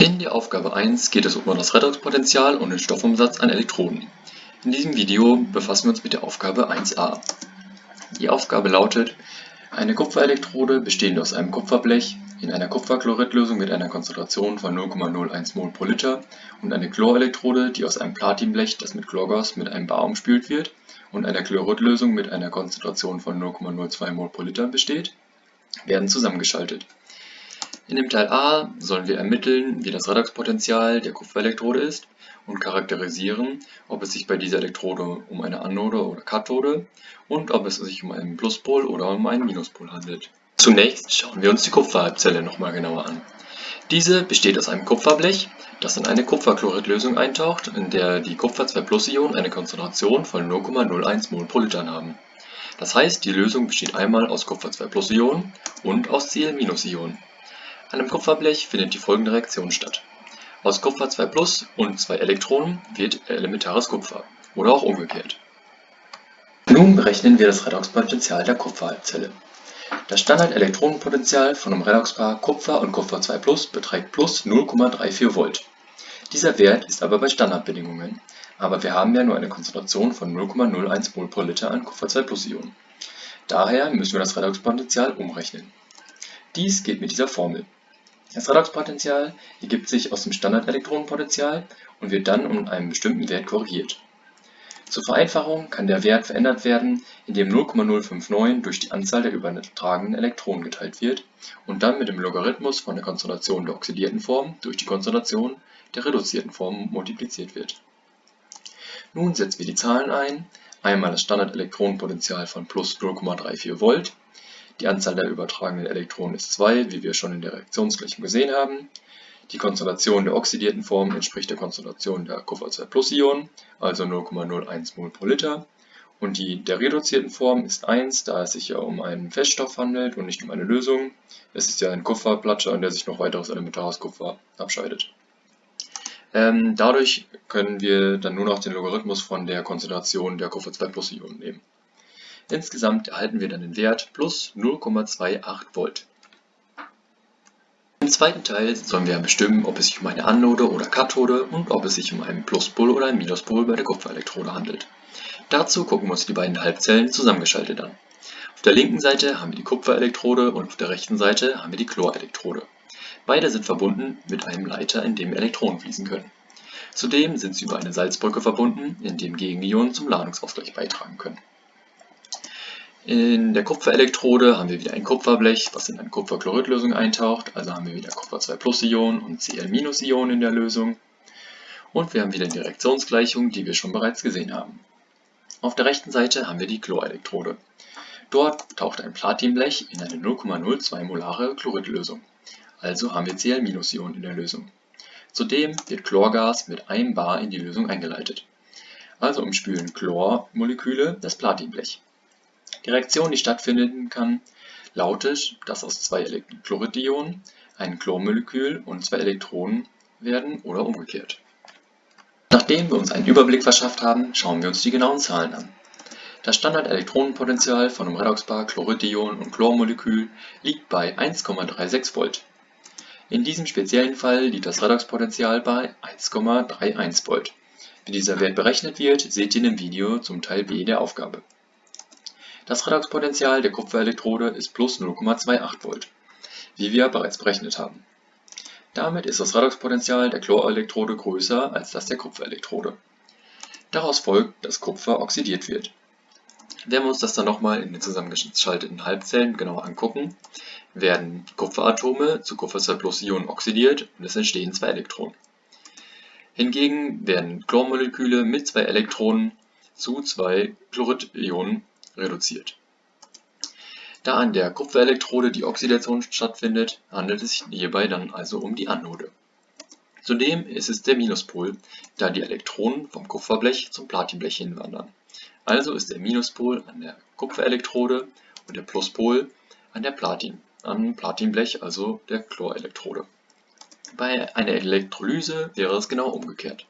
In der Aufgabe 1 geht es um das Redoxpotential und den Stoffumsatz an Elektroden. In diesem Video befassen wir uns mit der Aufgabe 1a. Die Aufgabe lautet, eine Kupferelektrode bestehend aus einem Kupferblech in einer Kupferchloridlösung mit einer Konzentration von 0,01 mol pro Liter und eine Chlorelektrode, die aus einem Platinblech, das mit Chlorgas mit einem Bar umspült wird, und einer Chloridlösung mit einer Konzentration von 0,02 mol pro Liter besteht, werden zusammengeschaltet. In dem Teil A sollen wir ermitteln, wie das Redoxpotential der Kupferelektrode ist und charakterisieren, ob es sich bei dieser Elektrode um eine Anode oder Kathode und ob es sich um einen Pluspol oder um einen Minuspol handelt. Zunächst schauen wir uns die Kupferhalbzelle nochmal genauer an. Diese besteht aus einem Kupferblech, das in eine Kupferchloridlösung eintaucht, in der die Kupfer-2-Plus-Ionen eine Konzentration von 0,01 mol pro Liter haben. Das heißt, die Lösung besteht einmal aus Kupfer-2-Plus-Ionen und aus Cl-Ionen. An einem Kupferblech findet die folgende Reaktion statt: Aus Kupfer 2+ und zwei Elektronen wird elementares Kupfer oder auch umgekehrt. Nun berechnen wir das Redoxpotential der Kupferhalbzelle. Das Standardelektronenpotential von einem Redoxpaar Kupfer und Kupfer 2+ beträgt plus 0,34 Volt. Dieser Wert ist aber bei Standardbedingungen, aber wir haben ja nur eine Konzentration von 0,01 mol pro Liter an Kupfer 2+ Ionen. Daher müssen wir das Redoxpotential umrechnen. Dies geht mit dieser Formel das Redoxpotential ergibt sich aus dem Standardelektronenpotential und wird dann um einen bestimmten Wert korrigiert. Zur Vereinfachung kann der Wert verändert werden, indem 0,059 durch die Anzahl der übertragenen Elektronen geteilt wird und dann mit dem Logarithmus von der Konzentration der oxidierten Form durch die Konzentration der reduzierten Form multipliziert wird. Nun setzen wir die Zahlen ein, einmal das Standardelektronenpotential von plus 0,34 Volt die Anzahl der übertragenen Elektronen ist 2, wie wir schon in der Reaktionsgleichung gesehen haben. Die Konzentration der oxidierten Form entspricht der Konzentration der Kupfer-2+-Ionen, also 0,01 mol pro Liter. Und die der reduzierten Form ist 1, da es sich ja um einen Feststoff handelt und nicht um eine Lösung. Es ist ja ein Kupferplatscher, an der sich noch weiteres elementares Kupfer abscheidet. Ähm, dadurch können wir dann nur noch den Logarithmus von der Konzentration der Kupfer-2+-Ionen nehmen. Insgesamt erhalten wir dann den Wert plus 0,28 Volt. Im zweiten Teil sollen wir bestimmen, ob es sich um eine Anode oder Kathode und ob es sich um einen Pluspol oder einen Minuspol bei der Kupferelektrode handelt. Dazu gucken wir uns die beiden Halbzellen zusammengeschaltet an. Auf der linken Seite haben wir die Kupferelektrode und auf der rechten Seite haben wir die Chlorelektrode. Beide sind verbunden mit einem Leiter, in dem Elektronen fließen können. Zudem sind sie über eine Salzbrücke verbunden, in dem Gegenionen zum Ladungsausgleich beitragen können. In der Kupferelektrode haben wir wieder ein Kupferblech, was in eine Kupferchloridlösung eintaucht, also haben wir wieder Kupfer 2 Ionen und Cl Ionen in der Lösung. Und wir haben wieder die Reaktionsgleichung, die wir schon bereits gesehen haben. Auf der rechten Seite haben wir die Chlorelektrode. Dort taucht ein Platinblech in eine 0,02 molare Chloridlösung, also haben wir Cl Ionen in der Lösung. Zudem wird Chlorgas mit einem Bar in die Lösung eingeleitet. Also umspülen Chlormoleküle das Platinblech. Die Reaktion, die stattfinden kann, lautet, dass aus zwei Chloridionen ein Chlormolekül und zwei Elektronen werden oder umgekehrt. Nachdem wir uns einen Überblick verschafft haben, schauen wir uns die genauen Zahlen an. Das Standardelektronenpotential von einem Redoxpaar Chloridion und Chlormolekül liegt bei 1,36 Volt. In diesem speziellen Fall liegt das Redoxpotential bei 1,31 Volt. Wie dieser Wert berechnet wird, seht ihr in dem Video zum Teil B der Aufgabe. Das Redoxpotential der Kupferelektrode ist plus 0,28 Volt, wie wir bereits berechnet haben. Damit ist das Redoxpotential der Chlorelektrode größer als das der Kupferelektrode. Daraus folgt, dass Kupfer oxidiert wird. Wenn wir uns das dann nochmal in den zusammengeschalteten Halbzellen genauer angucken, werden Kupferatome zu Kupfer 2 Ionen oxidiert und es entstehen zwei Elektronen. Hingegen werden Chlormoleküle mit zwei Elektronen zu zwei Chloridionen reduziert. Da an der Kupferelektrode die Oxidation stattfindet, handelt es sich hierbei dann also um die Anode. Zudem ist es der Minuspol, da die Elektronen vom Kupferblech zum Platinblech hinwandern. Also ist der Minuspol an der Kupferelektrode und der Pluspol an der Platin, am Platinblech, also der Chlorelektrode. Bei einer Elektrolyse wäre es genau umgekehrt.